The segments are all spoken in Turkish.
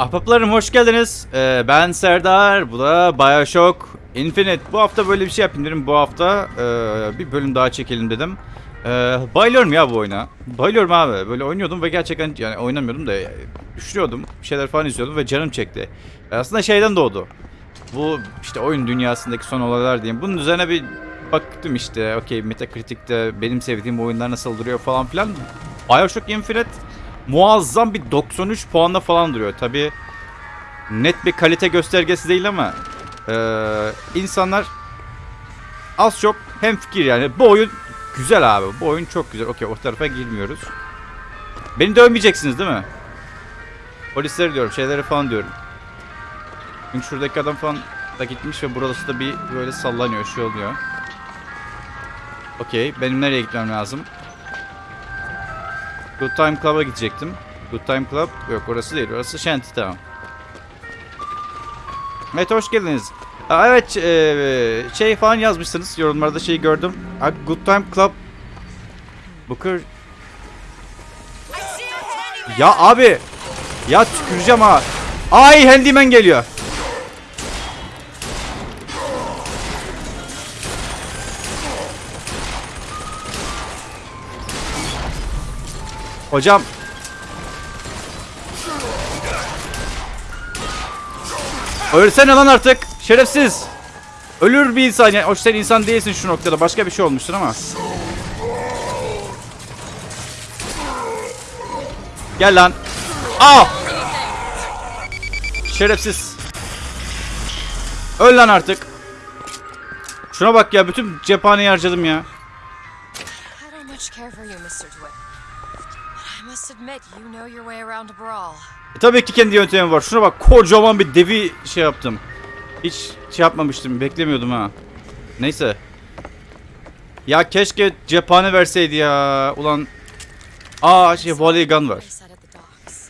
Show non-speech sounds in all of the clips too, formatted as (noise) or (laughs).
Ahbaplarım hoş geldiniz. Ee, ben Serdar. Bu da Bioshock Infinite. Bu hafta böyle bir şey yapayım dedim. Bu hafta e, bir bölüm daha çekelim dedim. Ee, bayılıyorum ya bu oyuna. Bayılıyorum abi. Böyle oynuyordum ve gerçekten yani oynamıyordum da e, düşürüyordum. Bir şeyler falan izliyordum ve canım çekti. E, aslında şeyden doğdu. Bu işte oyun dünyasındaki son olaylar diyeyim. Bunun üzerine bir baktım işte. Okey Metacritic'te benim sevdiğim oyunlar nasıl duruyor falan filan. Bioshock Infinite muazzam bir 93 puanda falan duruyor. Tabi net bir kalite göstergesi değil ama eee, insanlar az çok hem fikir yani bu oyun güzel abi. Bu oyun çok güzel. Okey o tarafa girmiyoruz. Beni dövmeyeceksiniz değil mi? Polisleri diyorum şeyleri falan diyorum. Çünkü şuradaki adam falan da gitmiş ve burası da bir böyle sallanıyor şey oluyor. Okey benim nereye gitmem lazım? Good Time Club'a gidecektim. Good Time Club yok orası değil. Orası Shantytown. Evet hoş geldiniz. Aa, evet eee, şey falan yazmışsınız yorumlarda şeyi gördüm. Aa, Good Time Club Booker Ya abi Ya tüküreceğim ha Ay handyman geliyor Hocam. Ölsene lan artık. Şerefsiz. Ölür bir insan yani. Hoş sen insan değilsin şu noktada. Başka bir şey olmuştur ama. Gel lan. Aa Şerefsiz. Öl lan artık. Şuna bak ya. Bütün cephaneyi harcadım ya E, tabii ki kendi yöntemim var. Şuna bak kocaman bir devi şey yaptım. Hiç şey yapmamıştım. Beklemiyordum ha. Neyse. Ya keşke cephane verseydi ya. Ulan. Aa şey volley gun var. They said at the docks.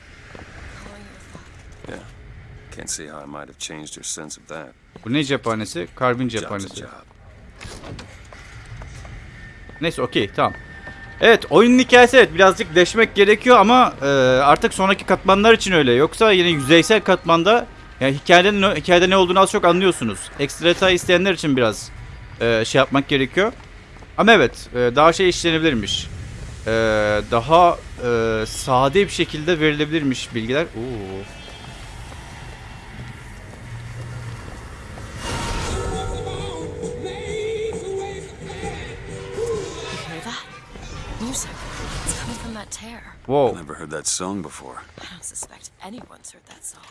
Calling you a thought. Yeah. Can't see how I might have changed your sense of that. Bu ne cephanesi? Karbin cephanesi. Neyse okey tamam. Evet oyunun hikayesi evet birazcık deşmek gerekiyor ama e, artık sonraki katmanlar için öyle. Yoksa yine yüzeysel katmanda yani hikayede, ne- hikayede ne olduğunu az çok anlıyorsunuz. Ekstra detay isteyenler için biraz e, şey yapmak gerekiyor. Ama evet e, daha şey işlenebilirmiş. E, daha e, sade bir şekilde verilebilirmiş bilgiler. Oo. Tear. Wow. Never heard that song before. I don't suspect anyone's heard that song.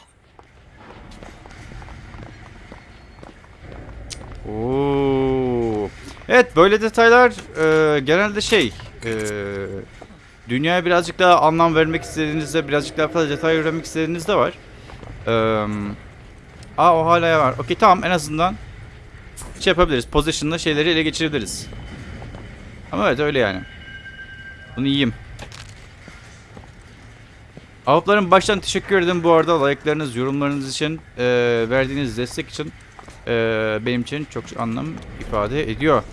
Oo. Evet böyle detaylar e, genelde şey e, dünyaya birazcık daha anlam vermek istediğinizde birazcık daha fazla detay öğrenmek istediğinizde var. E, aa o hala var. Okey tamam en azından şey yapabiliriz. Position'la şeyleri ele geçirebiliriz. Ama evet öyle yani. Bunu yiyeyim. Avupların baştan teşekkür ederim bu arada like'larınız, yorumlarınız için, e, verdiğiniz destek için e, benim için çok anlam ifade ediyor.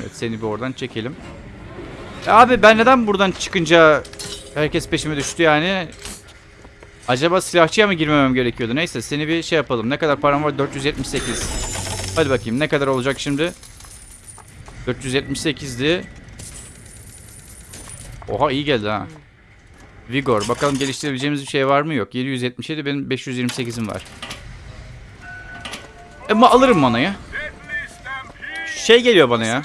Evet seni bir oradan çekelim. Ya abi ben neden buradan çıkınca herkes peşime düştü yani? Acaba silahçıya mı girmemem gerekiyordu? Neyse seni bir şey yapalım. Ne kadar param var? 478. Hadi bakayım ne kadar olacak şimdi? 478'di. Oha iyi geldi ha. Vigor. Bakalım geliştirebileceğimiz bir şey var mı? Yok. 777 benim 528'im var. Ama alırım manayı. Şey geliyor bana ya.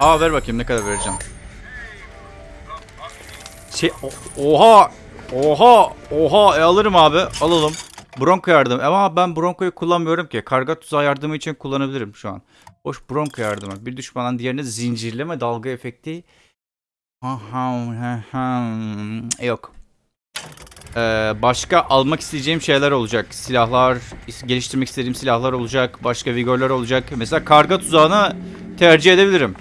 Aa ver bakayım ne kadar vereceğim. Şey oha oha oha e, alırım abi alalım. Bronco yardım ama ben Bronco'yu kullanmıyorum ki. Karga tuzağı yardımı için kullanabilirim şu an. Boş Bronco yardımı. Bir düşmandan diğerine zincirleme dalga efekti. Yok. Ee, başka almak isteyeceğim şeyler olacak. Silahlar, geliştirmek istediğim silahlar olacak. Başka vigorlar olacak. Mesela karga tuzağına tercih edebilirim.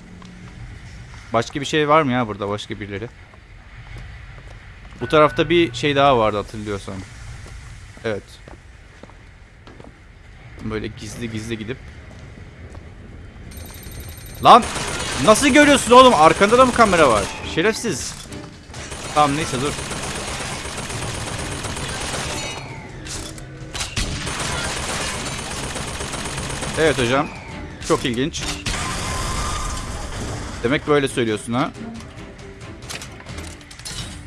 Başka bir şey var mı ya burada başka birileri? Bu tarafta bir şey daha vardı hatırlıyorsam. Evet. Böyle gizli gizli gidip. Lan! Nasıl görüyorsun oğlum? Arkanda da mı kamera var? Şerefsiz. Tamam neyse dur. Evet hocam. Çok ilginç. Demek böyle söylüyorsun ha.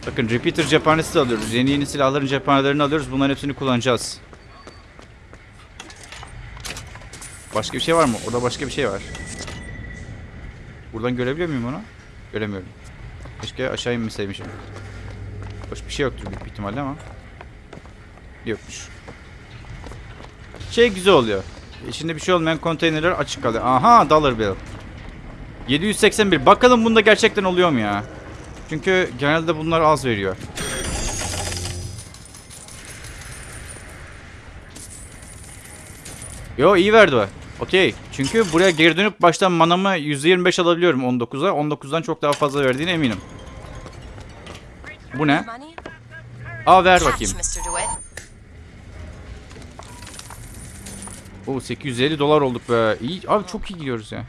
Bakın repeater cephanesi de alıyoruz. Yeni yeni silahların cephanelerini alıyoruz. Bunların hepsini kullanacağız. Başka bir şey var mı? Orada başka bir şey var. Buradan görebiliyor muyum onu? Göremiyorum. Keşke aşağı inmeseymişim. Hoş bir şey yoktur büyük ihtimalle ama. Yokmuş. Şey güzel oluyor. İçinde bir şey olmayan konteynerler açık kalıyor. Aha dollar bill. 781. Bakalım bunda gerçekten oluyor mu ya? Çünkü genelde bunlar az veriyor. Yo iyi verdi o. Okey. Çünkü buraya geri dönüp baştan manamı %25 alabiliyorum 19'a. 19'dan çok daha fazla verdiğine eminim. Bu ne? Aa ver bakayım. Oo 850 dolar olduk be. İyi. Abi çok iyi gidiyoruz ya.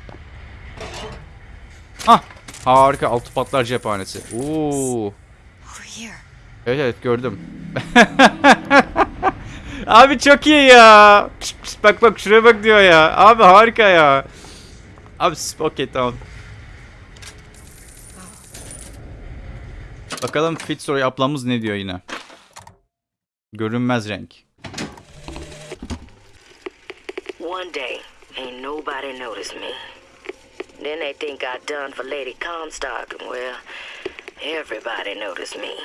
Ah. Harika. Altı patlar cephanesi. Oo. Evet evet gördüm. (laughs) Abi çok iyi ya. Pişt, pişt, bak bak şuraya bak diyor ya. Abi harika ya. Abi okey tamam. Bakalım Fitzroy ablamız ne diyor yine. Görünmez renk. One day, ain't nobody noticed me. Then they think I done for Lady Comstock, well, everybody noticed me.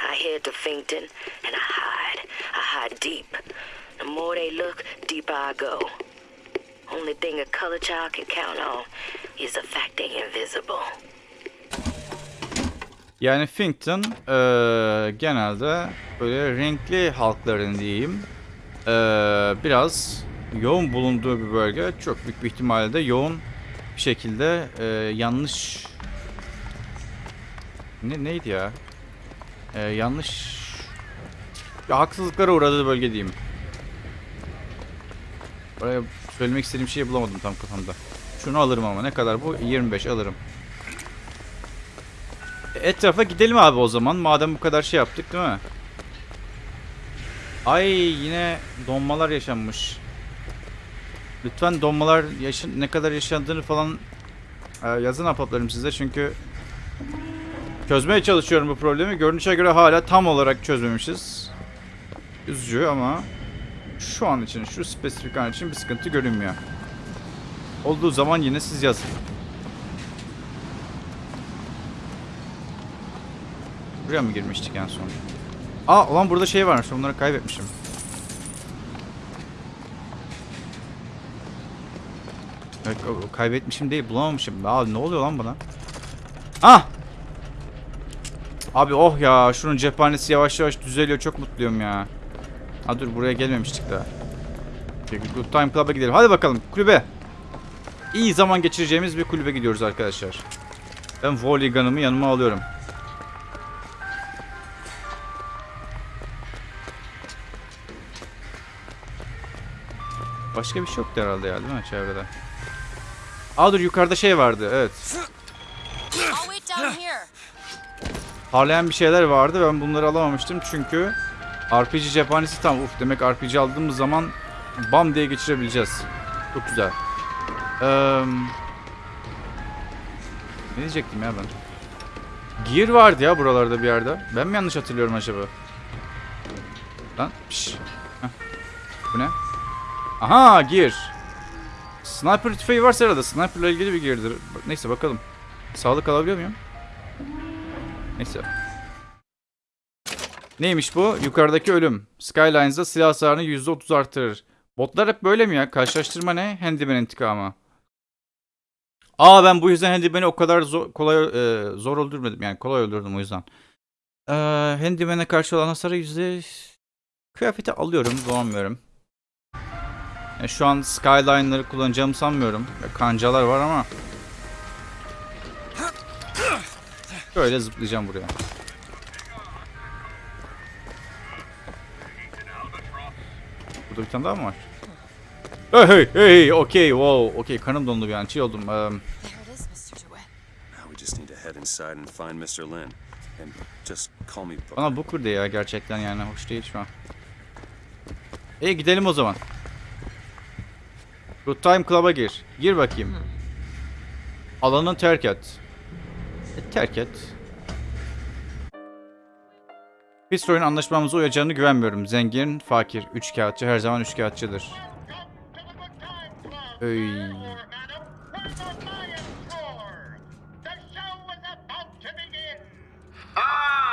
I head to Finkton, and I hide. I hide deep. The more they look, deeper I go. Only thing a color child can count on is the fact they invisible. Yani Finkton eee, genelde böyle renkli halkların diyeyim eee, biraz yoğun bulunduğu bir bölge. Çok büyük bir ihtimalle de yoğun bir şekilde eee, yanlış ne neydi ya? Eee, yanlış ya, haksızlıklara uğradığı bölge diyeyim. Oraya söylemek istediğim şeyi bulamadım tam kafamda. Şunu alırım ama ne kadar bu? 25 alırım. Etrafa gidelim abi o zaman. Madem bu kadar şey yaptık değil mi? Ay yine donmalar yaşanmış. Lütfen donmalar yaşın ne kadar yaşandığını falan e, yazın apaplarım size çünkü çözmeye çalışıyorum bu problemi. Görünüşe göre hala tam olarak çözmemişiz. Üzücü ama şu an için, şu spesifik an için bir sıkıntı görünmüyor. Olduğu zaman yine siz yazın. Buraya mı girmiştik en son? Aa ulan burada şey varmış. Onları kaybetmişim. Kaybetmişim değil. Bulamamışım. Aa ne oluyor lan bana? Ah! Abi oh ya. Şunun cephanesi yavaş yavaş düzeliyor. Çok mutluyum ya. Ha dur buraya gelmemiştik daha. Good Time Club'a gidelim. Hadi bakalım kulübe. İyi zaman geçireceğimiz bir kulübe gidiyoruz arkadaşlar. Ben volley gun'ımı yanıma alıyorum. Başka bir şey yoktu herhalde ya değil mi çevrede? Aa dur yukarıda şey vardı evet. Parlayan bir şeyler vardı ben bunları alamamıştım çünkü RPG cephanesi tam uf demek RPG aldığımız zaman bam diye geçirebileceğiz. Çok güzel. Eee, ne diyecektim ya ben? Gear vardı ya buralarda bir yerde. Ben mi yanlış hatırlıyorum acaba? Lan piş. Bu ne? Aha gear. Sniper tüfeği varsa herhalde sniperla ilgili bir gear'dır. Neyse bakalım. Sağlık alabiliyor muyum? Neyse. Neymiş bu? Yukarıdaki ölüm. Skylines'da silah hasarını %30 artırır. Botlar hep böyle mi ya? Karşılaştırma ne? Handyman intikamı. Aa ben bu yüzden Handyman'i o kadar zor, kolay e, zor öldürmedim. Yani kolay öldürdüm o yüzden. Ee, Handyman'e karşı olan hasarı yüzde... Kıyafeti alıyorum. Dolanmıyorum. Yani şu an Skyline'ları kullanacağımı sanmıyorum. Kancalar var ama... Şöyle zıplayacağım buraya. Burada bir tane daha mı var? Hey hey hey okey wow okey kanım dondu bir an şey oldum. Booker. Bana Booker de ya gerçekten yani hoş değil şu an. İyi gidelim o zaman. Good Time Club'a gir. Gir bakayım. Alanı terk et. E, terk et. Fitzroy'un anlaşmamıza uyacağını güvenmiyorum. Zengin, fakir, üç kağıtçı her zaman üç kağıtçıdır. Öy. Ah.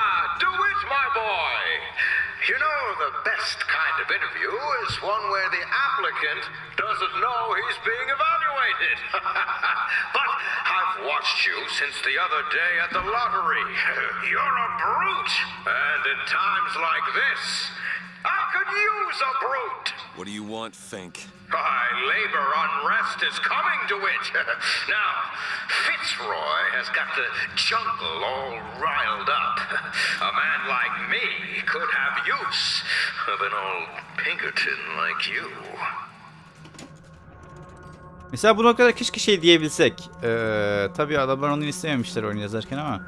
You know, the best kind of interview is one where the applicant doesn't know he's being evaluated. (laughs) but I've watched you since the other day at the lottery. (laughs) You're a brute. And in times like this, use a brute. What do you want, Fink? Why, labor unrest is coming to it. (laughs) now, Fitzroy has got the jungle all riled up. A man like me could have use of an old Pinkerton like you. Mesela bu noktada keşke şey diyebilsek. Ee, tabii adamlar onu istememişler oyunu yazarken ama.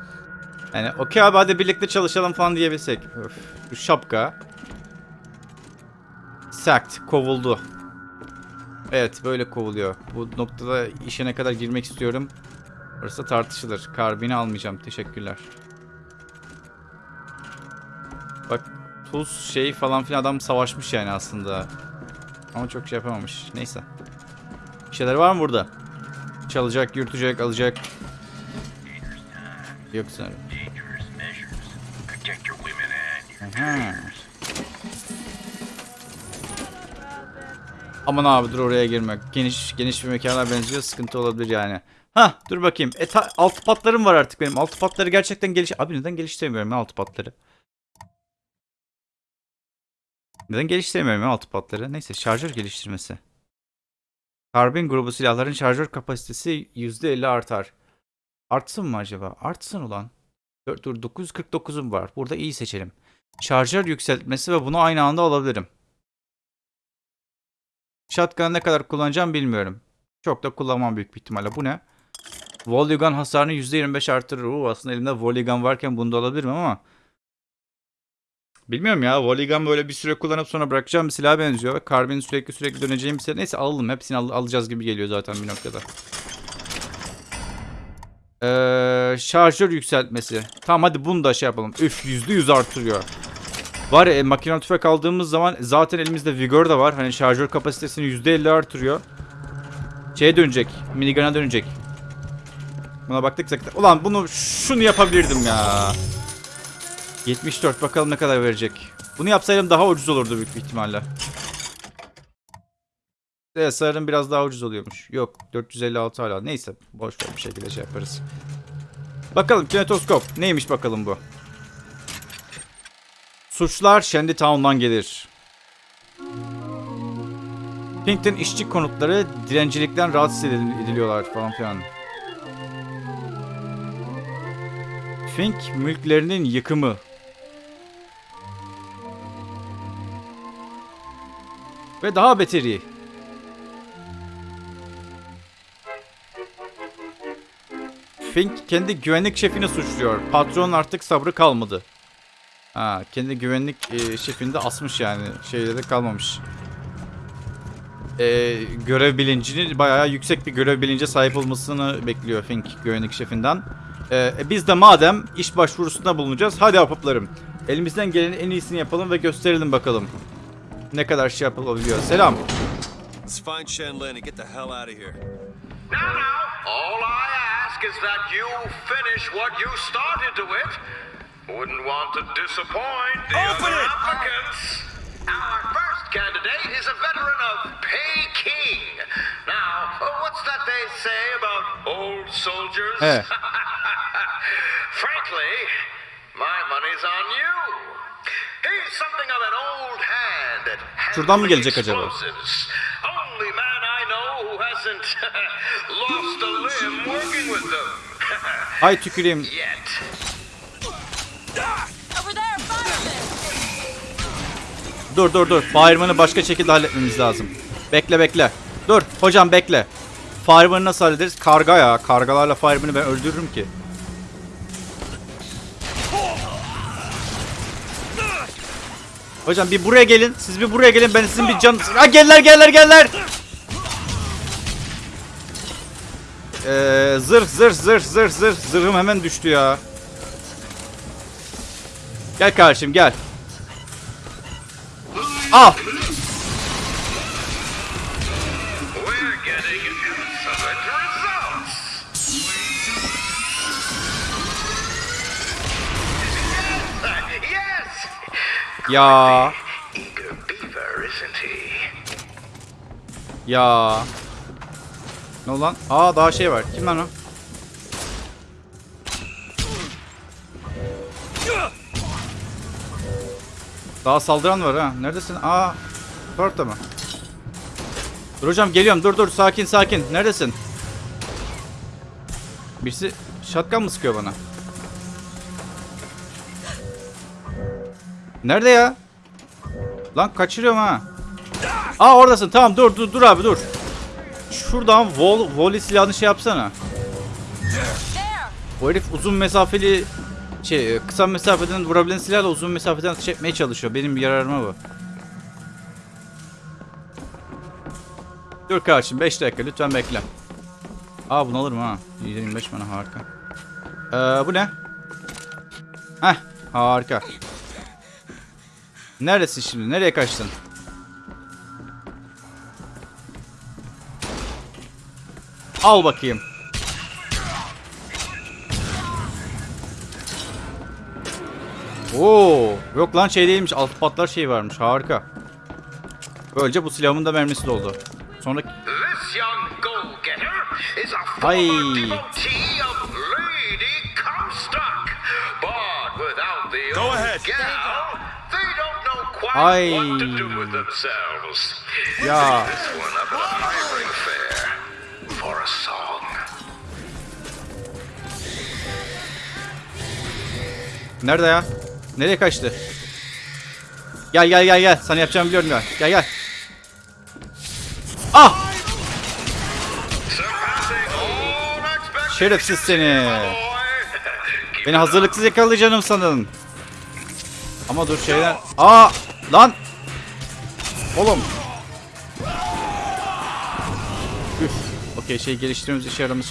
Yani okey abi hadi birlikte çalışalım falan diyebilsek. Öf, bu şapka. Sacked, kovuldu. Evet böyle kovuluyor. Bu noktada işe ne kadar girmek istiyorum. Orası tartışılır. Karbini almayacağım. Teşekkürler. Bak tuz şey falan filan adam savaşmış yani aslında. Ama çok şey yapamamış. Neyse. Bir şeyler var mı burada? Çalacak, yürütecek, alacak. Yok sanırım. Aha. Aman abi dur oraya girme. Geniş geniş bir mekana benziyor. Sıkıntı olabilir yani. Ha dur bakayım. E, ta- altı patlarım var artık benim. Altı patları gerçekten geliş... Abi neden geliştiremiyorum ya altı patları? Neden geliştiremiyorum ya altı patları? Neyse şarjör geliştirmesi. Karbin grubu silahların şarjör kapasitesi %50 artar. Artsın mı acaba? Artsın ulan. Dur, dur 949'um var. Burada iyi seçelim. Şarjör yükseltmesi ve bunu aynı anda alabilirim. Shotgun'ı ne kadar kullanacağım bilmiyorum. Çok da kullanmam büyük bir ihtimalle. Bu ne? Volley gun hasarını %25 artırır. Oo, aslında elimde volley gun varken bunu da alabilirim ama. Bilmiyorum ya. Volley gun böyle bir süre kullanıp sonra bırakacağım bir silaha benziyor. Ve Karbin sürekli sürekli döneceğim bir silah. Neyse alalım. Hepsini al- alacağız gibi geliyor zaten bir noktada. Ee, şarjör yükseltmesi. Tamam hadi bunu da şey yapalım. Üf %100 artırıyor. Var ya e, makine tüfek aldığımız zaman zaten elimizde vigor da var. Hani şarjör kapasitesini %50 artırıyor. Şeye dönecek. Minigun'a dönecek. Buna baktık zaten. Ulan bunu şunu yapabilirdim ya. 74 bakalım ne kadar verecek. Bunu yapsaydım daha ucuz olurdu büyük bir ihtimalle. Evet sanırım biraz daha ucuz oluyormuş. Yok 456 hala. Neyse boş ver bir şekilde şey yaparız. Bakalım kinetoskop. Neymiş bakalım bu. Suçlar Shandytown'dan gelir. Pinkton işçi konutları dilencilikten rahatsız edil- ediliyorlar falan filan. Fink mülklerinin yıkımı. Ve daha beteri. Fink kendi güvenlik şefini suçluyor. Patron artık sabrı kalmadı. Ha, kendi güvenlik e, şefini de asmış yani. Şeyde de kalmamış. E, görev bilincini bayağı yüksek bir görev bilince sahip olmasını bekliyor Fink güvenlik şefinden. E, e, biz de madem iş başvurusunda bulunacağız. Hadi apıplarım. Elimizden gelenin en iyisini yapalım ve gösterelim bakalım. Ne kadar şey yapılabiliyor. Selam. Let's find Shanlin and get the hell out of here. Now, now, all I ask is that you finish what you started to it. Wouldn't want to disappoint the Open other it! applicants. Our first candidate is a veteran of Peking. Now, uh, what's that they say about old soldiers? He. (laughs) Frankly, my money's on you. He's something of an old hand at Şuradan mı handling gelecek acaba? explosives. Only man I know who hasn't (laughs) lost a limb working with them. (laughs) Hay tüküreyim. Yet. Dur dur dur. Fireman'ı başka şekilde halletmemiz lazım. Bekle bekle. Dur hocam bekle. Fireman'ı nasıl hallederiz? Karga ya. Kargalarla Fireman'ı ben öldürürüm ki. Hocam bir buraya gelin. Siz bir buraya gelin. Ben sizin bir can... Ha geller geller geller. Ee, zırh zırh zırh zırh zırh. Zırhım hemen düştü ya. Gel kardeşim gel. Al. Ya. Ya. Ne olan? Aa daha şey var. Kim lan o? Daha saldıran var ha. Neredesin? Aa. Orada mı? Dur hocam geliyorum. Dur dur sakin sakin. Neredesin? Birisi şatkan mı sıkıyor bana? Nerede ya? Lan kaçırıyorum ha. Aa oradasın. Tamam dur dur dur abi dur. Şuradan vol volley silahını şey yapsana. O herif uzun mesafeli şey kısa mesafeden vurabilen silahla uzun mesafeden atış etmeye çalışıyor. Benim yararıma bu. Dur kardeşim 5 dakika lütfen bekle. Aa bunu alırım ha. 125 bana harika. Ee, bu ne? Heh harika. Neredesin şimdi? Nereye kaçtın? Al bakayım. Oo, yok lan şey değilmiş. Alt patlar şey varmış. Harika. Böylece bu silahımın da mermisi doldu. Sonra Ay. Go ahead. Ay. ya nerede ya? Nereye kaçtı? Gel gel gel gel. Sana yapacağımı biliyorum ya. Gel gel. Ah! Şerefsiz seni. Beni hazırlıksız yakalayacağım sanın. Ama dur şeyler. Aa! Lan! Oğlum. Üf. Okey şey geliştirmemiz işe yaramış.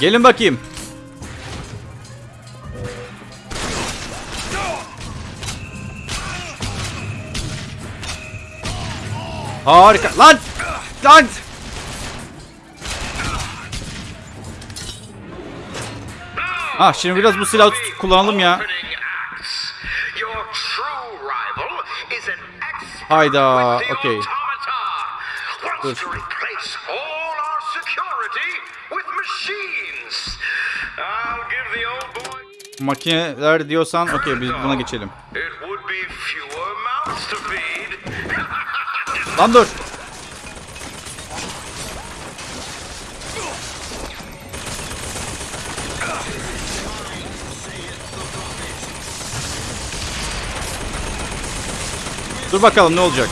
Gelin bakayım. Harika. Lan! Lan! Ah şimdi biraz bu silahı tut- kullanalım ya. Hayda, okey. Dur. Makineler diyorsan okey biz buna geçelim. Lan dur. Dur bakalım ne olacak.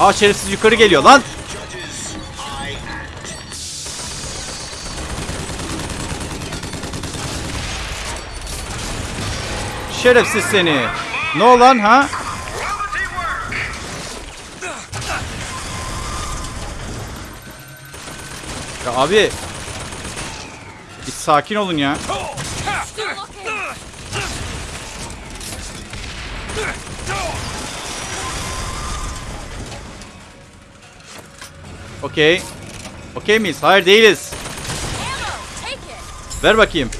Aa şerefsiz yukarı geliyor lan. Şerefsiz seni. Ne olan ha? Ya abi. Bir sakin olun ya. Okey. Okey miyiz? Hayır değiliz. Ver bakayım.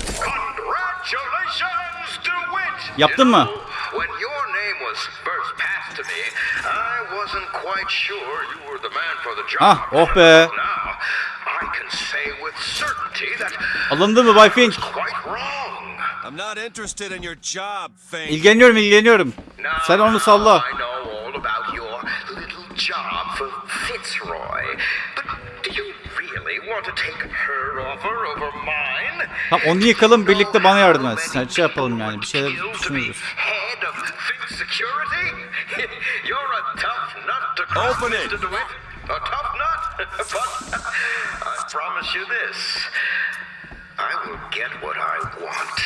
The job. Ah, oh be. Alındı mı Bay Fink? İlgileniyorum ilgileniyorum. Sen onu salla. Fitzroy, but do you really want to take Tamam onu yıkalım birlikte bana yardım et. Sen şey yapalım yani bir şeyler düşünürüz. Head of Fink Security? (laughs) You're a tough nut to crack, Open it. A tough nut (laughs) but I promise you this I will get what I want.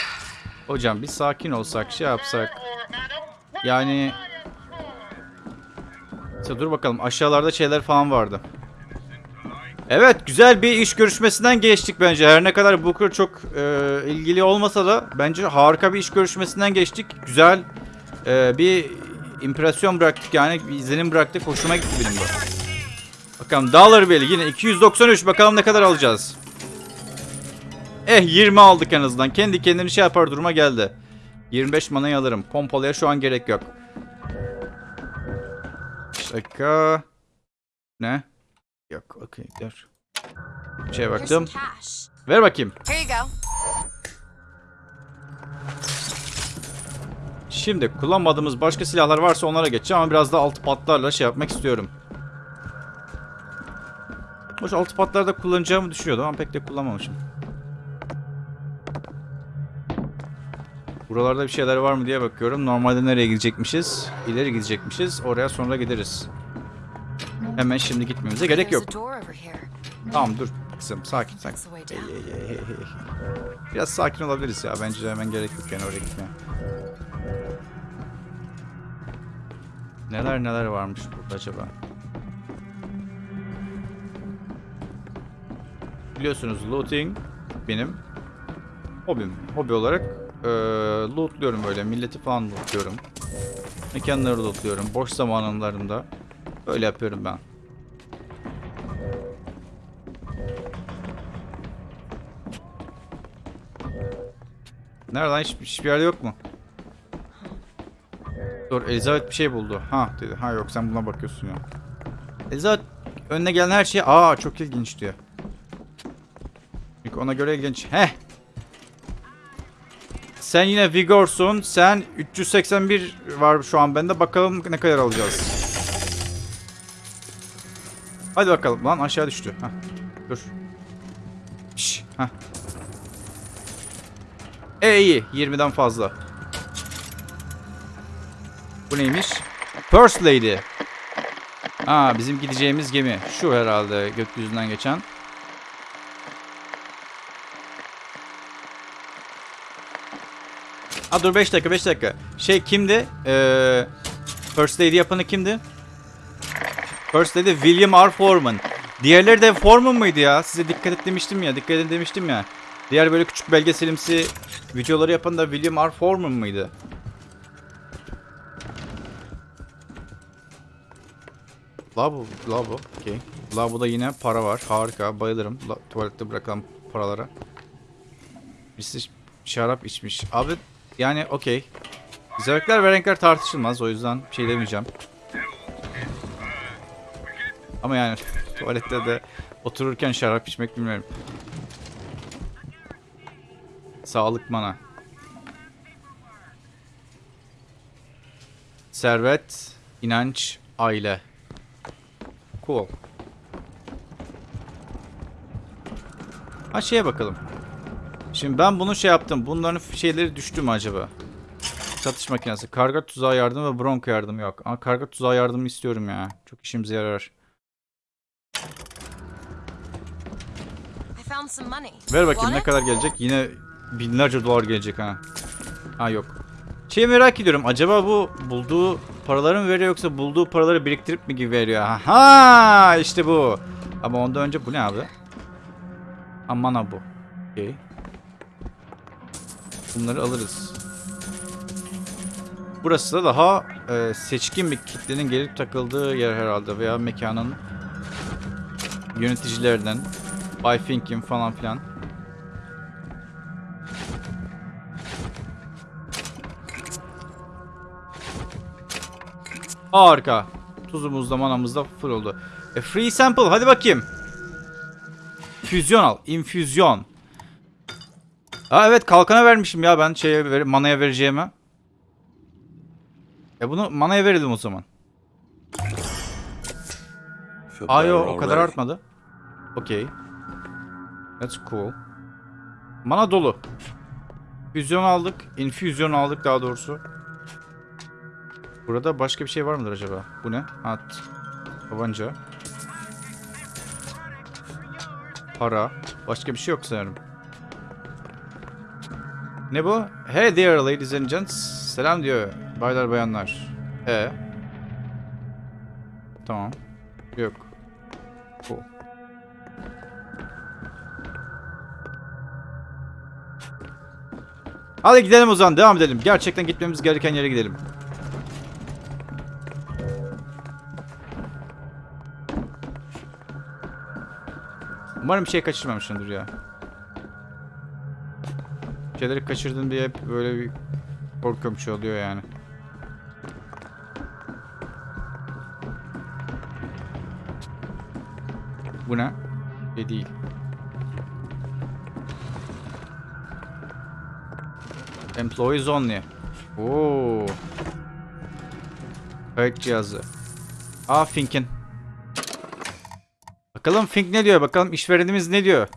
Hocam bir sakin olsak şey yapsak. Yani İşte dur bakalım aşağılarda şeyler falan vardı. Evet güzel bir iş görüşmesinden geçtik bence. Her ne kadar Booker çok e, ilgili olmasa da bence harika bir iş görüşmesinden geçtik. Güzel e, bir impresyon bıraktık yani bir izlenim bıraktık. Hoşuma gitti benim de. Bakalım Dollar Bill yine 293 bakalım ne kadar alacağız. Eh 20 aldık en azından. Kendi kendini şey yapar duruma geldi. 25 manayı alırım. Pompalıya şu an gerek yok. Şaka. Ne? Yok okey dur. Bir şeye baktım. Ver bakayım. Here you go. Şimdi kullanmadığımız başka silahlar varsa onlara geçeceğim ama biraz da altı patlarla şey yapmak istiyorum. Hoş altı patlarda kullanacağımı düşünüyordum ama pek de kullanmamışım. Buralarda bir şeyler var mı diye bakıyorum. Normalde nereye gidecekmişiz? İleri gidecekmişiz. Oraya sonra gideriz. Hemen şimdi gitmemize gerek yok. Tamam dur kızım sakin sakin. Hey, hey, hey, hey. Biraz sakin olabiliriz ya. Bence hemen gerek yok yani oraya gitmeye. Neler neler varmış burada acaba? Biliyorsunuz looting benim hobim. Hobi olarak eee lootluyorum böyle. Milleti falan lootluyorum. Mekanları lootluyorum. Boş zamanlarımda böyle yapıyorum ben. Nerede lan? Hiç, hiçbir yerde yok mu? Dur Elizabeth bir şey buldu. Ha dedi. Ha yok sen buna bakıyorsun ya. Elizabeth önüne gelen her şey aa çok ilginç diyor. Çünkü ona göre ilginç. Heh. Sen yine Vigor'sun. Sen 381 var şu an bende. Bakalım ne kadar alacağız. Hadi bakalım. Lan aşağı düştü. Heh. Dur. Şş. Heh. E iyi. 20'den fazla. Bu neymiş? First Lady. Aa bizim gideceğimiz gemi. Şu herhalde gökyüzünden geçen. Aa dur 5 dakika 5 dakika. Şey kimdi? Ee, First Lady yapanı kimdi? First Lady William R. Foreman. Diğerleri de Foreman mıydı ya? Size dikkat et demiştim ya. Dikkat edin demiştim ya. Diğer böyle küçük belgeselimsi videoları yapan da William R. Foreman mıydı? Labo, labo. Okey. Labo'da yine para var. Harika. Bayılırım. La, tuvalette bırakalım paralara. Birisi şarap içmiş. Abi yani okey. Zevkler ve renkler tartışılmaz. O yüzden bir şey demeyeceğim. Ama yani tuvalette de otururken şarap içmek bilmiyorum. Sağlık mana. Servet, inanç, aile. Cool. Ha şeye bakalım. Şimdi ben bunu şey yaptım. Bunların şeyleri düştü mü acaba? Satış makinesi. Karga tuzağı yardım ve bronko yardım yok. Ama karga tuzağı yardımı istiyorum ya. Çok işimize yarar. Ver bakayım ne kadar gelecek? Yine binlerce dolar gelecek ha. Ha yok. Şey merak ediyorum. Acaba bu bulduğu paraları mı veriyor yoksa bulduğu paraları biriktirip mi gibi veriyor? Ha işte bu. Ama ondan önce bu ne abi? Amana bu. Okey. Bunları alırız. Burası da daha e, seçkin bir kitlenin gelip takıldığı yer herhalde veya mekanın yöneticilerinden Bay Fink'in falan filan. Harika. Tuzumuz da manamız da full oldu. E, free sample hadi bakayım. Füzyon al. Infüzyon. Aa evet kalkana vermişim ya ben şeye ver, manaya vereceğime. E bunu manaya verelim o zaman. Aa yo o kadar artmadı. Okey. That's cool. Mana dolu. Füzyon aldık. Infüzyon aldık daha doğrusu. Burada başka bir şey var mıdır acaba? Bu ne? At. Tabanca. Para. Başka bir şey yok sanırım. Ne bu? Hey there ladies and gents. Selam diyor. Baylar bayanlar. E. Tamam. Yok. Bu. Hadi gidelim o zaman. Devam edelim. Gerçekten gitmemiz gereken yere gidelim. Umarım bir şey kaçırmamışsındır ya. Şeyleri kaçırdın diye hep böyle bir korkuyorum şey oluyor yani. Bu ne? Bir değil. Employees only. Oo. Kayıt cihazı. Aa Fink'in. Bakalım Fink ne diyor? Bakalım işverenimiz ne diyor?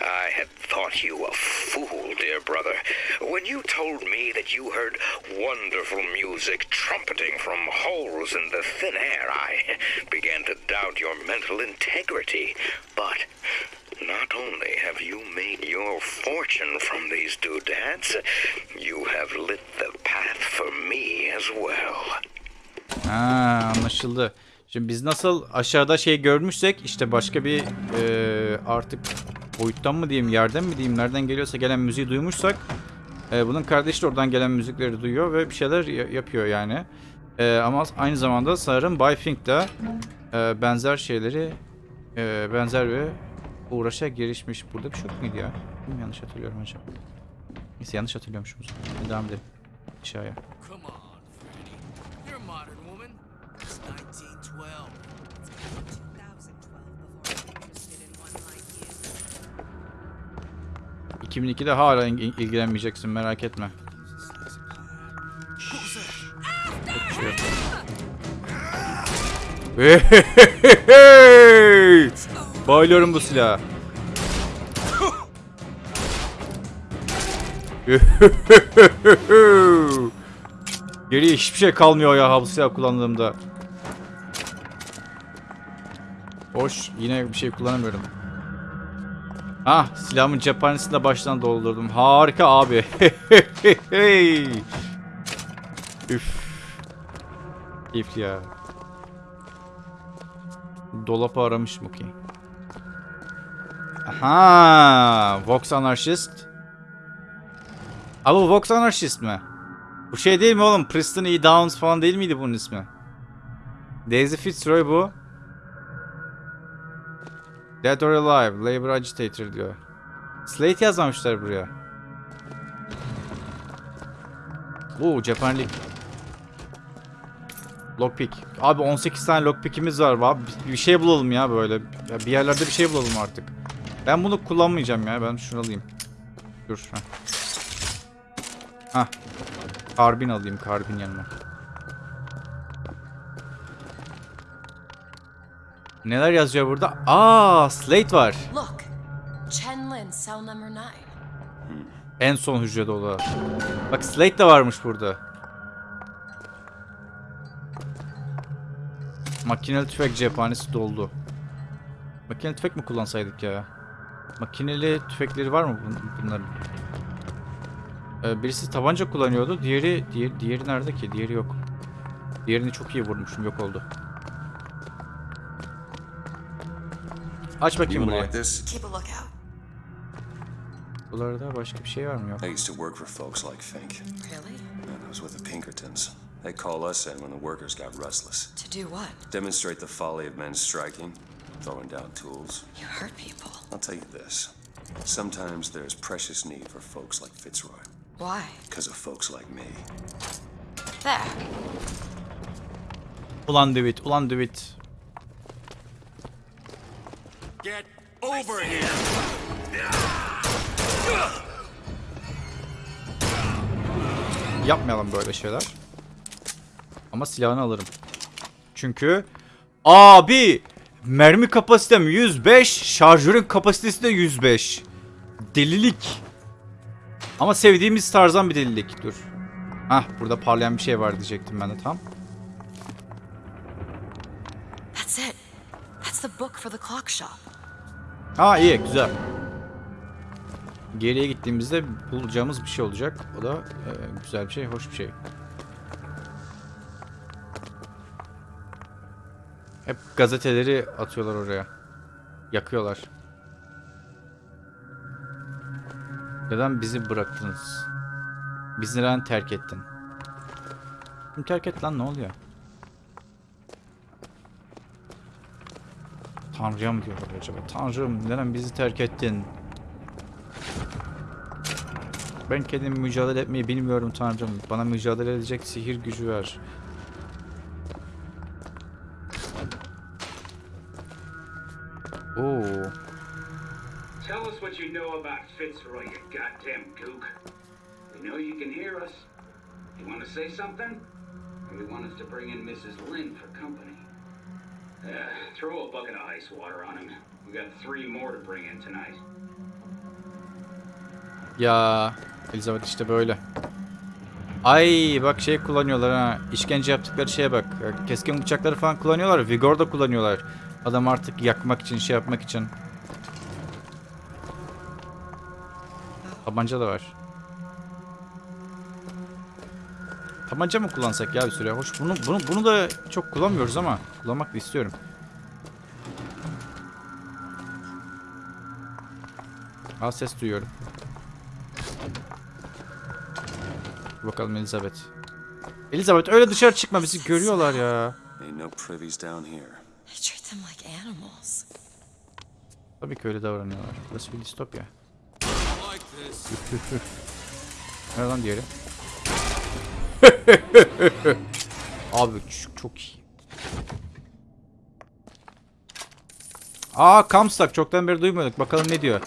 I had thought you a fool, dear brother, when you told me that you heard wonderful music trumpeting from holes in the thin air. I began to doubt your mental integrity. But not only have you made your fortune from these doodads, you have lit the path for me as well. Ha, anlaşıldı. Şimdi biz nasıl aşağıda şey görmüşsek işte başka bir e, artık boyuttan mı diyeyim yerden mi diyeyim nereden geliyorsa gelen müziği duymuşsak e, bunun kardeşi de oradan gelen müzikleri duyuyor ve bir şeyler ya- yapıyor yani. E, ama aynı zamanda sanırım Bay Fink de e, benzer şeyleri e, benzer ve uğraşa girişmiş. Burada bir şey yok muydu ya? Yanlış hatırlıyorum acaba. Neyse yanlış hatırlıyormuşum. Devam edelim. Aşağıya. 2002'de hala il- ilgilenmeyeceksin merak etme. Bayılıyorum bu silahı. Geriye hiçbir şey kalmıyor ya bu silah kullandığımda. Hoş yine bir şey kullanamıyorum. Ah silahımın cephanesini de baştan doldurdum. Harika abi. (laughs) Üf. Keyifli ya. Dolapı aramışım okey. Aha, Vox Anarchist. Abi Vox Anarchist mi? Bu şey değil mi oğlum? Preston E. Downs falan değil miydi bunun ismi? Daisy Fitzroy bu. Dead or Alive, Labor Agitator diyor. Slate yazmamışlar buraya. Oo cephanelik. Lockpick. Abi 18 tane lockpick'imiz var. Abi bir- şey bulalım ya böyle. Ya bir yerlerde bir şey bulalım artık. Ben bunu kullanmayacağım ya. Ben şunu alayım. Dur. Heh. Hah. Karbin alayım. Karbin yanıma. Neler yazıyor burada? Aa, Slate var. Look, Chen Lin, cell number nine. En son hücrede da. Bak Slate de varmış burada. Makineli tüfek cephanesi doldu. Makineli tüfek mi kullansaydık ya? Makineli tüfekleri var mı bun- bunların? Ee, birisi tabanca kullanıyordu. Diğeri, diğer, diğeri nerede ki? Diğeri yok. Diğerini çok iyi vurmuşum. Yok oldu. Aç You bakayım would burayı. like this? Keep a lookout. Buralarda başka bir şey var mı? Yok. I used to work for folks like Fink. Really? And I was with the Pinkertons. They call us in when the workers got restless. To do what? Demonstrate the folly of men striking, throwing down tools. You hurt people. I'll tell you this. Sometimes there's precious need for folks like Fitzroy. Why? Because of folks like me. There. Ulan David, ulan David. Get over here! Yapmayalım böyle şeyler. Ama silahını alırım. Çünkü abi mermi kapasitem 105, şarjörün kapasitesi de 105. Delilik. Ama sevdiğimiz tarzdan bir delilik. Dur. Hah burada parlayan bir şey var diyecektim ben de tam. That's it. That's the book for the clock shop. Ha iyi güzel. Geriye gittiğimizde bulacağımız bir şey olacak. O da e, güzel bir şey, hoş bir şey. Hep gazeteleri atıyorlar oraya. Yakıyorlar. Neden bizi bıraktınız? Bizi neden terk ettin? Terk et lan ne oluyor? Tanrı'ya mı diyorlar acaba? Tanrım neden bizi terk ettin? Ben kendim mücadele etmeyi bilmiyorum Tanrım. Bana mücadele edecek sihir gücü ver. Oo. Tell us what you know about Fitzroy, you goddamn gook. We know you can hear us. You want to say something? Or want us to bring in Mrs. Lynn for company? Uh, throw a bucket of ice water on him. We got three more to bring in tonight. Ya Elizabeth işte böyle. Ay bak şey kullanıyorlar ha. İşkence yaptıkları şeye bak. Keskin bıçakları falan kullanıyorlar. Vigor da kullanıyorlar. Adam artık yakmak için, şey yapmak için. Tabanca da var. Tabanca mı kullansak ya bir süre? Hoş bunu bunu bunu da çok kullanmıyoruz ama kullanmak da istiyorum. Aa ses duyuyorum. Bakalım Elizabeth. Elizabeth öyle dışarı çıkma bizi görüyorlar ya. Tabii ki öyle davranıyorlar. Burası bir distopya. I like this. (laughs) Nerede lan diğeri? (laughs) Abi çok, çok iyi. Aa Comstock çoktan beri duymuyorduk. Bakalım ne diyor.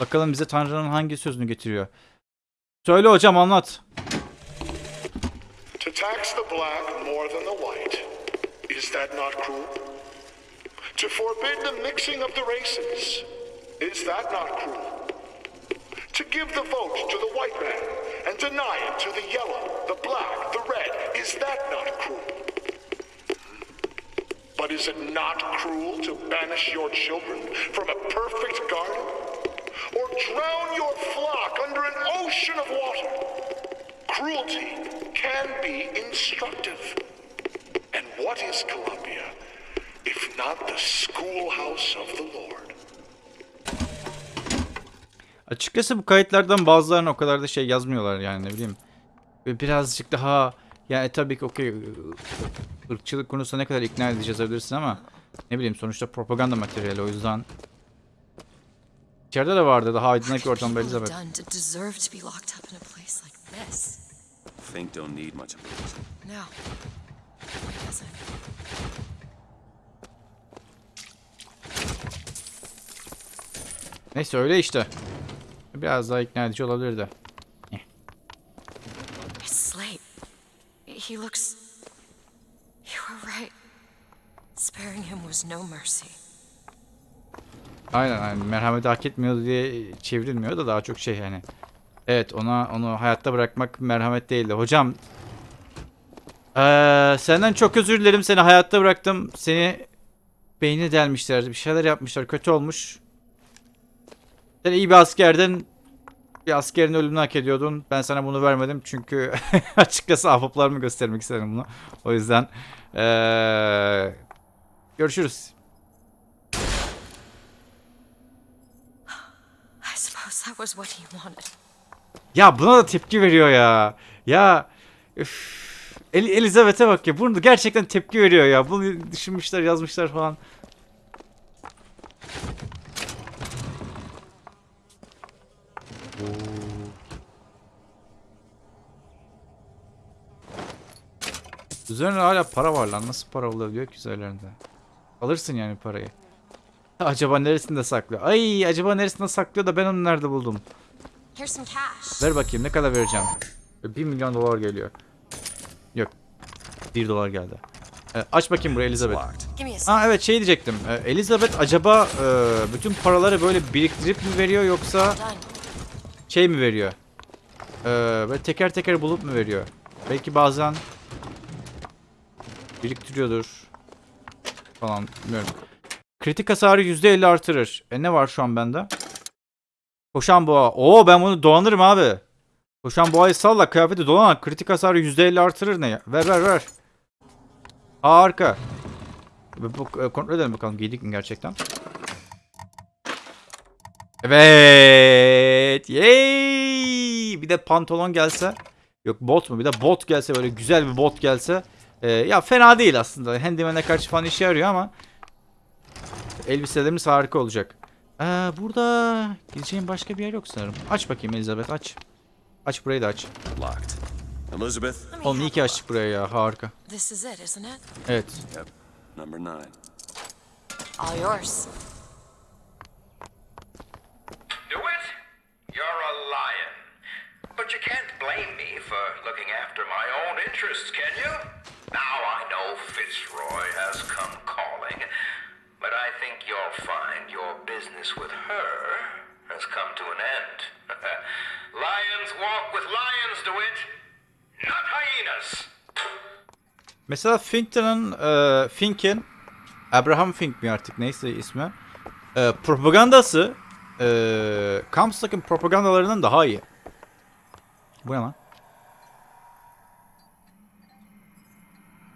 Bakalım bize Tanrı'nın hangi sözünü getiriyor. Söyle hocam anlat. To tax the black more than the white, is that not cruel? To forbid the mixing of the races, is that not cruel? To give the vote to the white man and deny it to the yellow, the black, the red, is that not cruel? But is it not cruel to banish your children from a perfect garden? Or drown your flock under an ocean of water? Cruelty can be instructive. And what is Columbia if not the schoolhouse of the Lord? Açıkçası bu kayıtlardan bazılarını o kadar da şey yazmıyorlar yani ne bileyim. Ve birazcık daha yani tabii ki okey ırkçılık konusunda ne kadar ikna edici yazabilirsin ama ne bileyim sonuçta propaganda materyali o yüzden İçeride de vardı daha aydınlık bir ortamda Elizabeth. Fink don't need much. No, he doesn't. Neyse öyle işte. Biraz daha ikna edici olabilirdi. He looks. You were right. Sparing him was no mercy. Aynen aynen merhamet hak etmiyordu diye çevrilmiyor da daha çok şey yani. Evet ona onu hayatta bırakmak merhamet değildi. Hocam eee, senden çok özür dilerim seni hayatta bıraktım. Seni beyni delmişler bir şeyler yapmışlar kötü olmuş. Sen iyi bir askerdin. Bir askerin ölümünü hak ediyordun. Ben sana bunu vermedim çünkü (laughs) açıkçası ahbaplarımı göstermek istedim bunu. O yüzden eee, görüşürüz. Ya buna da tepki veriyor ya. Ya üf. El Elizabeth'e bak ya. Bunu gerçekten tepki veriyor ya. Bunu düşünmüşler, yazmışlar falan. Oo. Üzerinde hala para var lan. Nasıl para olabiliyor ki üzerlerinde? Alırsın yani parayı. (laughs) Acaba neresinde saklıyor? Ay acaba neresinde saklıyor da ben onu nerede buldum? Ver bakayım ne kadar vereceğim. 1 milyon dolar geliyor. Yok. 1 dolar geldi. Ee, aç bakayım buraya Elizabeth. Give me a second. Ha evet şey diyecektim. Ee, Elizabeth acaba e, bütün paraları böyle biriktirip mi veriyor yoksa. Şey mi veriyor? Ee, böyle teker teker bulup mu veriyor? Belki bazen biriktiriyordur falan bilmiyorum. Kritik hasarı %50 artırır. E ne var şu an bende? Koşan boğa. Oo ben bunu dolanırım abi. Koşan boğayı salla kıyafeti dolan. Kritik hasarı %50 artırır ne ya? Ver ver ver. Harika. E, kontrol edelim bakalım giydik mi gerçekten. Evet. Yay! Bir de pantolon gelse. Yok bot mu? Bir de bot gelse böyle güzel bir bot gelse. e, ya fena değil aslında. Handyman'e karşı falan işe yarıyor ama elbiselerimiz harika olacak. Ee, burada gideceğim başka bir yer yok sanırım. Aç bakayım Elizabeth aç. Aç burayı da aç. Locked. Elizabeth? Oğlum iyi ki açtık burayı ya harika. This is it, isn't it? Evet. Yep. Number nine. All yours. You're a lion. But you can't blame me for looking after my own interests, can you? Now I know Fitzroy has come calling, but I think you'll find your business with her has come to an end. (laughs) lions walk with lions, DeWitt, not hyenas. Mesela e, Fink'in Abraham Fink mi artık neyse ismi e, propagandası e, Comstock'ın propagandalarından daha iyi. Bu ne lan?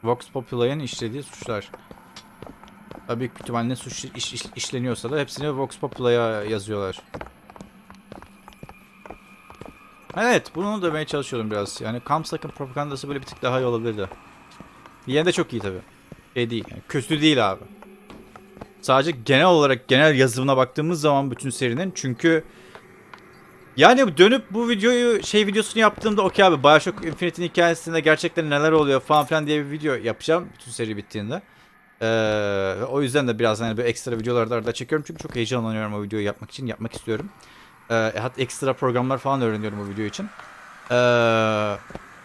Vox Popular'ın işlediği suçlar. Tabii büyük ihtimalle suç iş- iş- işleniyorsa da hepsini Vox Popular'a yazıyorlar. Evet, bunu demeye çalışıyorum biraz. Yani Comstock'ın propagandası böyle bir tık daha iyi olabilirdi. Yine de çok iyi tabi. Şey değil. Yani kötü değil abi. Sadece genel olarak genel yazımına baktığımız zaman bütün serinin çünkü yani dönüp bu videoyu şey videosunu yaptığımda okey abi Bioshock Infinite'in hikayesinde gerçekten neler oluyor falan filan diye bir video yapacağım bütün seri bittiğinde. Ee, o yüzden de biraz hani böyle ekstra videolarda arada çekiyorum çünkü çok heyecanlanıyorum o videoyu yapmak için yapmak istiyorum. Ee, hatta ekstra programlar falan öğreniyorum o video için. Ee,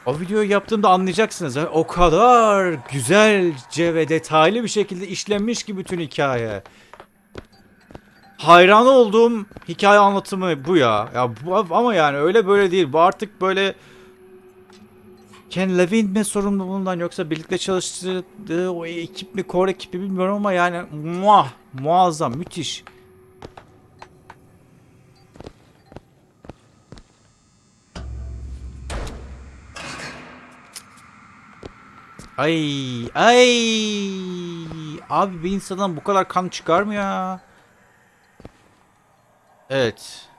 o videoyu yaptığımda anlayacaksınız. O kadar güzelce ve detaylı bir şekilde işlenmiş ki bütün hikaye. Hayran olduğum hikaye anlatımı bu ya. Ya bu, ama yani öyle böyle değil. Bu artık böyle Ken Levine mi sorumlu bundan yoksa birlikte çalıştığı o ekip mi, core ekibi bilmiyorum ama yani muah, muazzam, müthiş. Ay ay abi bir insandan bu kadar kan çıkar mı ya? Evet.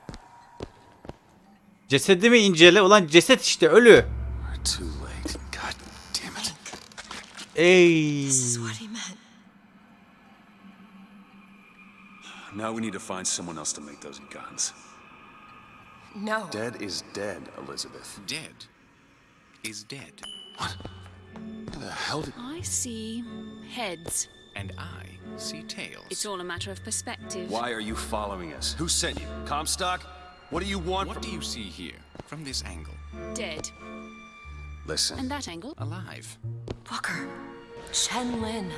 Cesedimi incele. Ulan ceset işte ölü. We're too late. God damn it. Ey. This is what he meant. Now we need to find someone else to make those guns. No. Dead is dead, Elizabeth. Dead is dead. Who the hell did... I see heads. And I see tails. It's all a matter of perspective. Why are you following us? Who sent you? Comstock? What do you want What from do you see here, from this angle? Dead. Listen, And that angle? Alive. Walker. Chen Lin.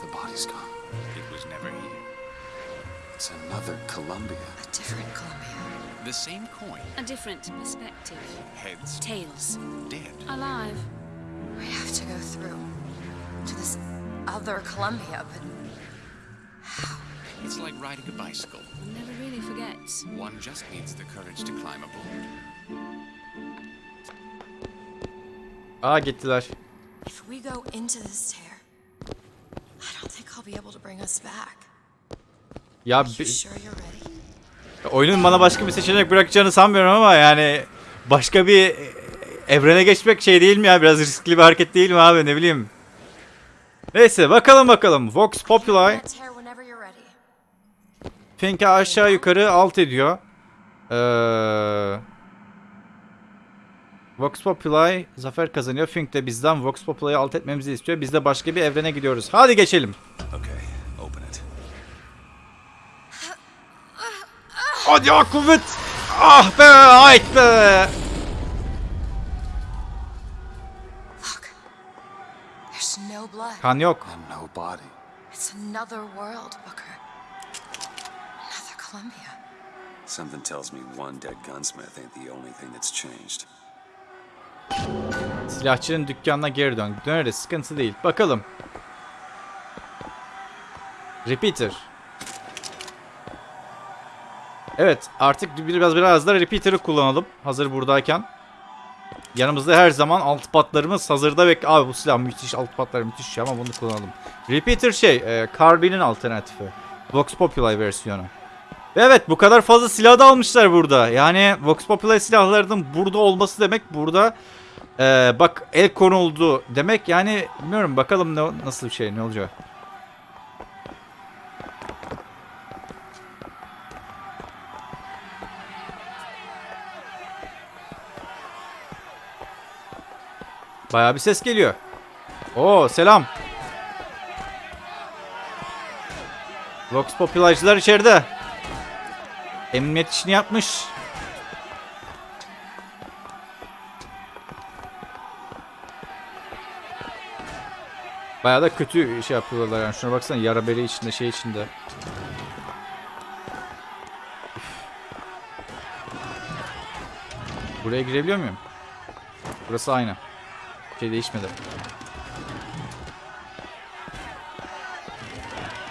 the body's gone. It was never here. It's another Columbia. A different Columbia. The same coin. A different perspective. Heads Tails. dead. Alive. We have to go through to this other Columbia, but It's like riding a bicycle. One never really forgets. One just needs the courage to climb aboard. Aa gittiler. if we go into this tear, I don't think I'll be able to bring us back. Ya You bi- sure you're ready? oyunun bana başka bir seçenek bırakacağını sanmıyorum ama yani başka bir evrene geçmek şey değil mi ya? Biraz riskli bir hareket değil mi abi ne bileyim. Neyse bakalım bakalım. Vox Populi. Fink'i aşağı yukarı alt ediyor. Ee, Vox Populi zafer kazanıyor. Fink de bizden Vox Populi'yi alt etmemizi istiyor. Biz de başka bir evrene gidiyoruz. Hadi geçelim. Hadi ya kuvvet. Ah be ait be. Kan yok. It's another world, Booker. Another Columbia. Something tells me one dead gunsmith ain't the only thing that's changed. Silahçının dükkanına geri dön. Döneriz sıkıntı değil. Bakalım. Repeater. Evet artık biraz biraz da repeater'ı kullanalım. Hazır buradayken. Yanımızda her zaman alt patlarımız hazırda ve abi bu silah müthiş alt patlar müthiş ama bunu kullanalım. Repeater şey e, Carbine alternatifi. Vox Populi versiyonu. Ve evet bu kadar fazla silah da almışlar burada. Yani Vox Populi silahlarının burada olması demek burada e, bak el konuldu demek yani bilmiyorum bakalım ne, nasıl bir şey ne olacak. Bayağı bir ses geliyor. Oo selam. Vox Populajcılar içeride. Emniyet işini yapmış. Bayağı da kötü şey yapıyorlar yani. Şuna baksana yara bere içinde şey içinde. Buraya girebiliyor muyum? Burası aynı. Şey değişmedi.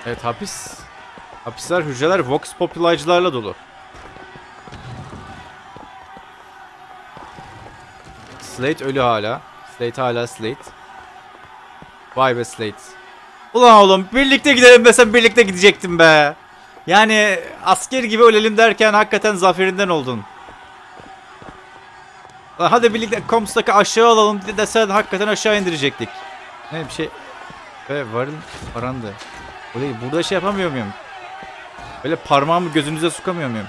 Evet hapis. Hapisler, hücreler Vox Populajcılarla dolu. Slate ölü hala. Slate hala Slate. Vay be Slate. Ulan oğlum birlikte gidelim desem birlikte gidecektim be. Yani asker gibi ölelim derken hakikaten zaferinden oldun. Hadi birlikte Comstock'ı aşağı alalım desen hakikaten aşağı indirecektik. Ne bir şey. Ve varın parandı. Değil burada şey yapamıyor muyum? Böyle parmağımı gözünüze sokamıyor muyum?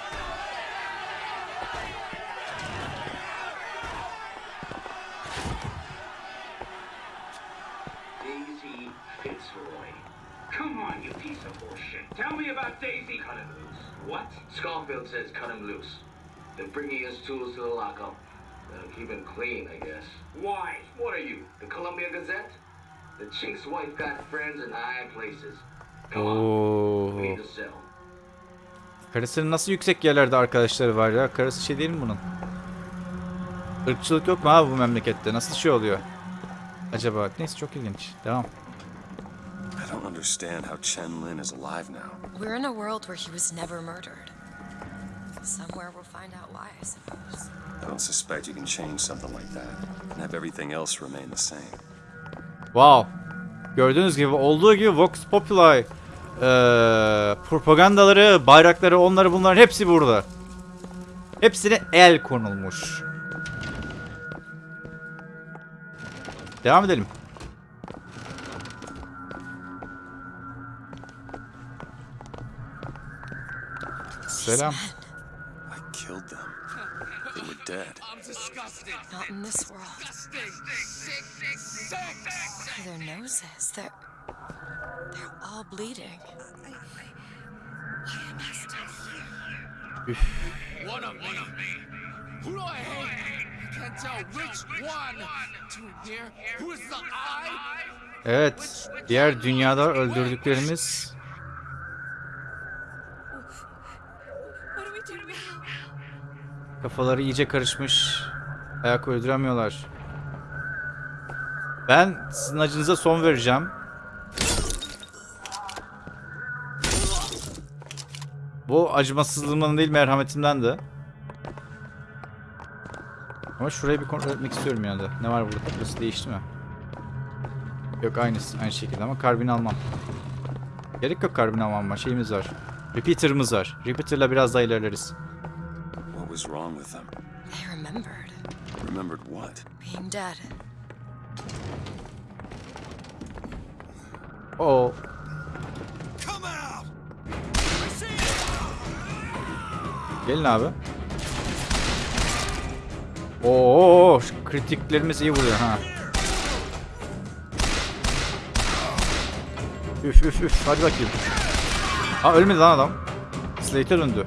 Wife got friends in high places. Come on, we Oo. need to sell. Karısının nasıl yüksek yerlerde arkadaşları var ya? Karısı şey değil mi bunun? Irkçılık yok mu abi bu memlekette? Nasıl şey oluyor? Acaba? Neyse çok ilginç. Devam. I don't understand how Chen Lin is alive now. We're in a world where he was never murdered. Somewhere we'll find out why, I suppose. I don't suspect you can change something like that and have everything else remain the same. Wow. Gördüğünüz gibi olduğu gibi Vox Populi eee, propagandaları, bayrakları, onları bunların hepsi burada. Hepsine el konulmuş. Devam edelim. Selam. I killed them. They were dead. I'm disgusted. Not in this world. Disgusting. Sick. Sick. Look at their noses. They're. They're all bleeding. One of me. Who do I hate? I can't tell which one. Too near. Who is the I? Evet. Diğer dünyada öldürdüklerimiz What do we do now? Kafaları iyice karışmış. Ayak uyduramıyorlar. Ben sizin acınıza son vereceğim. Bu acımasızlığımdan değil merhametimden de. Ama şurayı bir kontrol etmek istiyorum yani. Ne var burada? Burası değişti mi? Yok aynısı aynı şekilde ama karbin almam. Gerek yok karbin almam şeyimiz var. Repeater'ımız var. Repeater'la biraz daha ilerleriz. What was wrong with them? They remembered Remembered what? being dead. Oo. Gelin abi. Oo, kritiklerimiz iyi vuruyor ha. Üf üf üf hadi bakayım. Ha ölmedi lan adam. Slate'e döndü.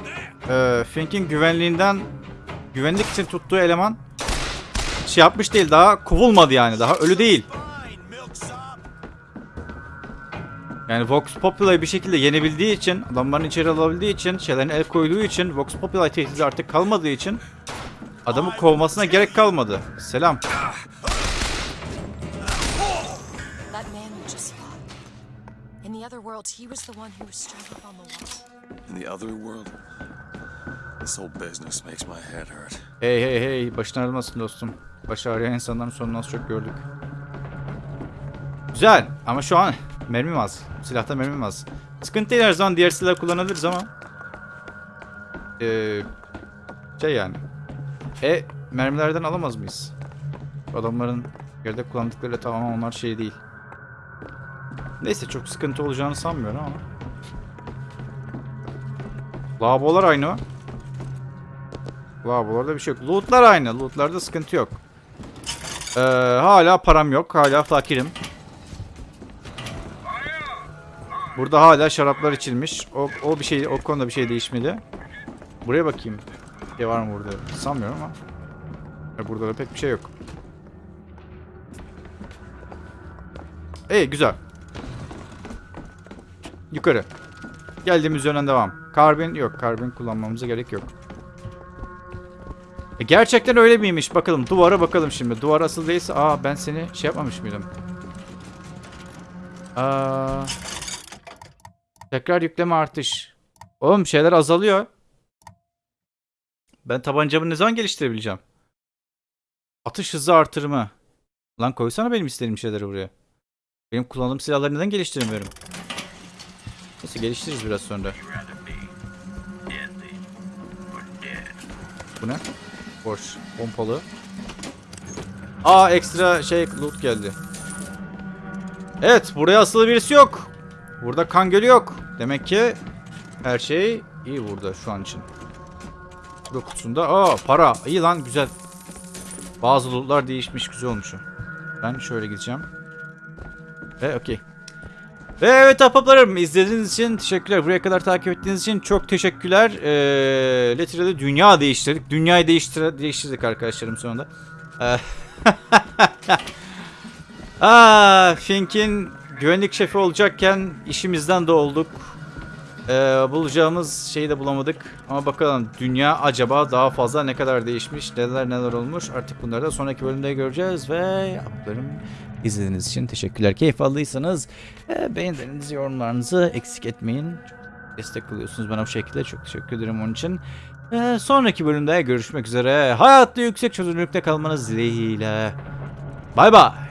e, Fink'in güvenliğinden güvenlik için tuttuğu eleman şey yapmış değil daha kovulmadı yani daha ölü değil. Yani Vox Populi bir şekilde yenebildiği için, adamların içeri alabildiği için, şeylerine el koyduğu için, Vox Populi tehdidi artık kalmadığı için adamı kovmasına gerek kalmadı. Selam. That man you just fought. In the other world, he was the one who was strung up on the wall. In the other world, this whole business makes my head hurt. Hey hey hey başın ağrımasın dostum. Başı ağrıyan insanların sonunu az çok gördük. Güzel ama şu an mermim az. Silahta mermim az. Sıkıntı değil her zaman diğer silah kullanabiliriz ama. Ee, şey yani. E mermilerden alamaz mıyız? Adamların yerde kullandıkları tamamen onlar şey değil. Neyse çok sıkıntı olacağını sanmıyorum ama. Lavabolar aynı. Lavabolarda bir şey yok. Lootlar aynı. Lootlarda sıkıntı yok. Ee, hala param yok. Hala fakirim. Burada hala şaraplar içilmiş. O, o bir şey, o konuda bir şey değişmedi. Buraya bakayım. Bir şey var mı burada? Sanmıyorum ama. Burada da pek bir şey yok. İyi güzel. Yukarı. Geldiğimiz yönden devam. Karbin yok. Karbin kullanmamıza gerek yok. E, gerçekten öyle miymiş? Bakalım. Duvara bakalım şimdi. Duvar asıl değilse... Aa ben seni şey yapmamış mıydım? Aa, tekrar yükleme artış. Oğlum şeyler azalıyor. Ben tabancamı ne zaman geliştirebileceğim? Atış hızı artırımı. Lan koysana benim istediğim şeyleri buraya. Benim kullandığım silahları neden geliştiremiyorum? Neyse geliştiririz biraz sonra. Bu ne? Boş. Pompalı. Aa ekstra şey loot geldi. Evet buraya asılı birisi yok. Burada kan gölü yok. Demek ki her şey iyi burada şu an için. Bu kutusunda aa para. İyi lan güzel. Bazı lootlar değişmiş güzel olmuş. Ben şöyle gideceğim. Ve okey. Ve evet ahbaplarım izlediğiniz için teşekkürler. Buraya kadar takip ettiğiniz için çok teşekkürler. Ee, Letter'da dünya değiştirdik. Dünyayı değiştir değiştirdik arkadaşlarım sonunda. Ee, Aa, (laughs) Fink'in güvenlik şefi olacakken işimizden de olduk. Ee, bulacağımız şeyi de bulamadık. Ama bakalım dünya acaba daha fazla ne kadar değişmiş, neler neler olmuş. Artık bunları da sonraki bölümde göreceğiz ve yaptıklarım izlediğiniz için teşekkürler. Keyif aldıysanız e, beğenilerinizi, yorumlarınızı eksik etmeyin. Destek oluyorsunuz bana bu şekilde. Çok teşekkür ederim onun için. Ee, sonraki bölümde görüşmek üzere. Hayatta yüksek çözünürlükte kalmanız dileğiyle. Bay bay.